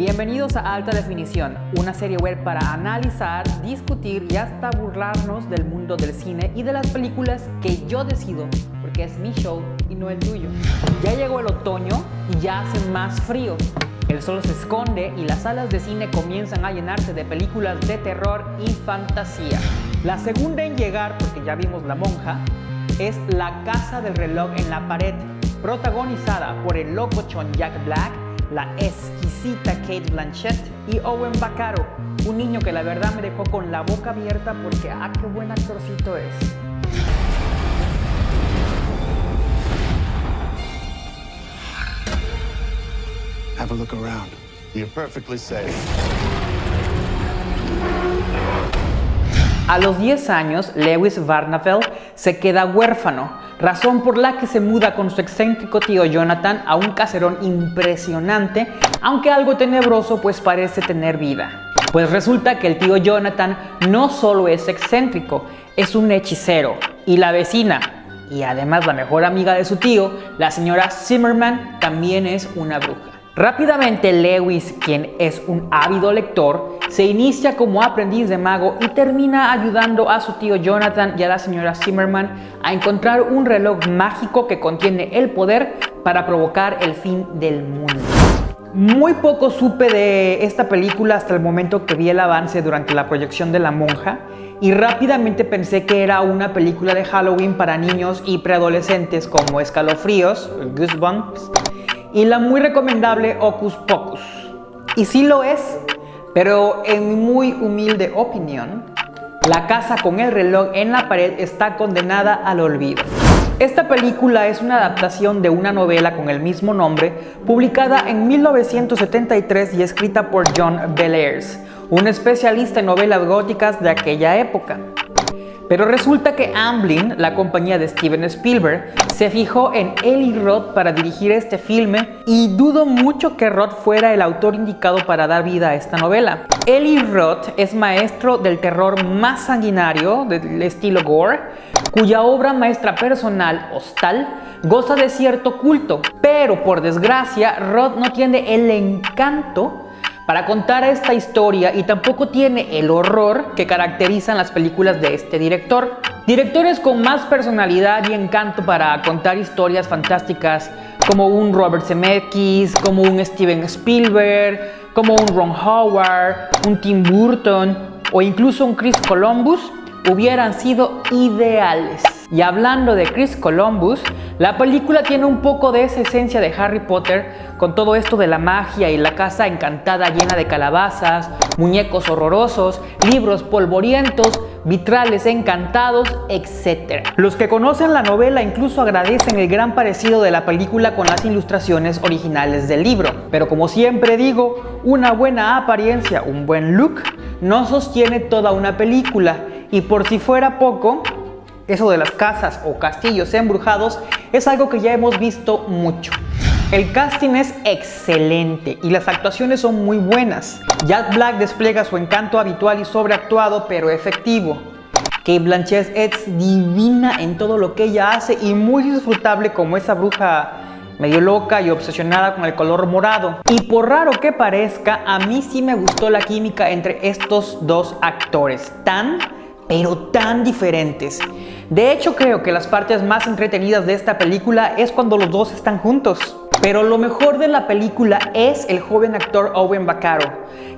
Bienvenidos a Alta Definición, una serie web para analizar, discutir y hasta burlarnos del mundo del cine y de las películas que yo decido, porque es mi show y no el tuyo. Ya llegó el otoño y ya hace más frío. El sol se esconde y las salas de cine comienzan a llenarse de películas de terror y fantasía. La segunda en llegar, porque ya vimos La Monja, es La Casa del Reloj en la Pared, protagonizada por el locochón Jack Black la exquisita Kate Blanchett y Owen Bacaro, un niño que la verdad me dejó con la boca abierta porque ah, qué buen actorcito es. Have a look around. You're perfectly safe. A los 10 años, Lewis Varnafeld se queda huérfano, razón por la que se muda con su excéntrico tío Jonathan a un caserón impresionante, aunque algo tenebroso pues parece tener vida. Pues resulta que el tío Jonathan no solo es excéntrico, es un hechicero, y la vecina, y además la mejor amiga de su tío, la señora Zimmerman, también es una bruja. Rápidamente Lewis, quien es un ávido lector, se inicia como aprendiz de mago y termina ayudando a su tío Jonathan y a la señora Zimmerman a encontrar un reloj mágico que contiene el poder para provocar el fin del mundo. Muy poco supe de esta película hasta el momento que vi el avance durante la proyección de La Monja y rápidamente pensé que era una película de Halloween para niños y preadolescentes como Escalofríos, Goosebumps, y la muy recomendable Ocus Pocus. Y sí lo es, pero en mi muy humilde opinión, la casa con el reloj en la pared está condenada al olvido. Esta película es una adaptación de una novela con el mismo nombre, publicada en 1973 y escrita por John Bellairs, un especialista en novelas góticas de aquella época. Pero resulta que Amblin, la compañía de Steven Spielberg, se fijó en Eli Roth para dirigir este filme y dudo mucho que Roth fuera el autor indicado para dar vida a esta novela. Eli Roth es maestro del terror más sanguinario del estilo gore, cuya obra maestra personal, Hostal, goza de cierto culto, pero por desgracia Roth no tiene el encanto para contar esta historia y tampoco tiene el horror que caracterizan las películas de este director. Directores con más personalidad y encanto para contar historias fantásticas como un Robert Zemeckis, como un Steven Spielberg, como un Ron Howard, un Tim Burton o incluso un Chris Columbus hubieran sido ideales. Y hablando de Chris Columbus, la película tiene un poco de esa esencia de Harry Potter con todo esto de la magia y la casa encantada llena de calabazas, muñecos horrorosos, libros polvorientos, vitrales encantados, etc. Los que conocen la novela incluso agradecen el gran parecido de la película con las ilustraciones originales del libro. Pero como siempre digo, una buena apariencia, un buen look, no sostiene toda una película. Y por si fuera poco, eso de las casas o castillos embrujados es algo que ya hemos visto mucho. El casting es excelente y las actuaciones son muy buenas. Jack Black despliega su encanto habitual y sobreactuado pero efectivo. Kate Blanchett es divina en todo lo que ella hace y muy disfrutable como esa bruja medio loca y obsesionada con el color morado. Y por raro que parezca, a mí sí me gustó la química entre estos dos actores, tan pero tan diferentes. De hecho, creo que las partes más entretenidas de esta película es cuando los dos están juntos. Pero lo mejor de la película es el joven actor Owen Bacaro,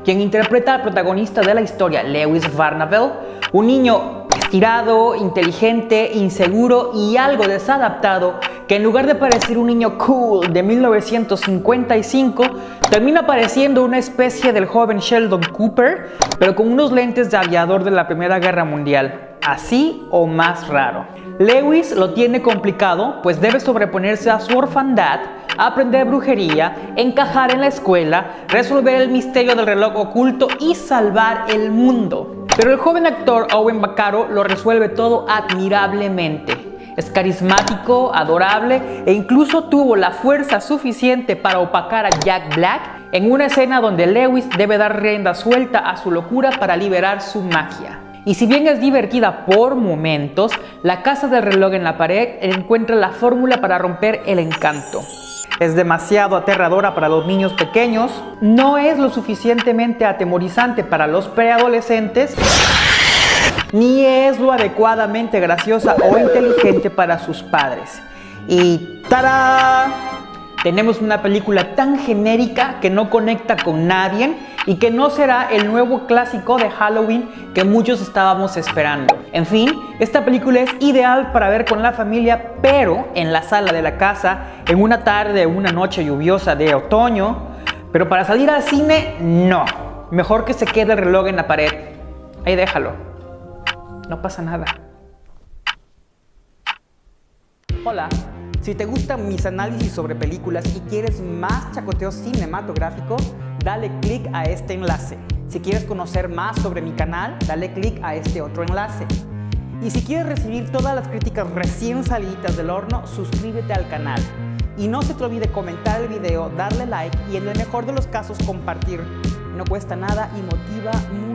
quien interpreta al protagonista de la historia, Lewis Varnavel, un niño estirado, inteligente, inseguro y algo desadaptado que en lugar de parecer un niño cool de 1955, termina pareciendo una especie del joven Sheldon Cooper, pero con unos lentes de aviador de la Primera Guerra Mundial, así o más raro. Lewis lo tiene complicado, pues debe sobreponerse a su orfandad, aprender brujería, encajar en la escuela, resolver el misterio del reloj oculto y salvar el mundo. Pero el joven actor Owen Bacaro lo resuelve todo admirablemente. Es carismático, adorable e incluso tuvo la fuerza suficiente para opacar a Jack Black en una escena donde Lewis debe dar rienda suelta a su locura para liberar su magia. Y si bien es divertida por momentos, la casa del reloj en la pared encuentra la fórmula para romper el encanto. es demasiado aterradora para los niños pequeños, no es lo suficientemente atemorizante para los preadolescentes, ni es lo adecuadamente graciosa o inteligente para sus padres. Y ¡tada! Tenemos una película tan genérica que no conecta con nadie y que no será el nuevo clásico de Halloween que muchos estábamos esperando. En fin, esta película es ideal para ver con la familia, pero en la sala de la casa, en una tarde o una noche lluviosa de otoño, pero para salir al cine, no. Mejor que se quede el reloj en la pared. Ahí déjalo. No pasa nada. Hola. Si te gustan mis análisis sobre películas y quieres más chacoteo cinematográfico, dale click a este enlace. Si quieres conocer más sobre mi canal, dale click a este otro enlace. Y si quieres recibir todas las críticas recién salidas del horno, suscríbete al canal. Y no se te olvide comentar el video, darle like y en el mejor de los casos compartir. No cuesta nada y motiva mucho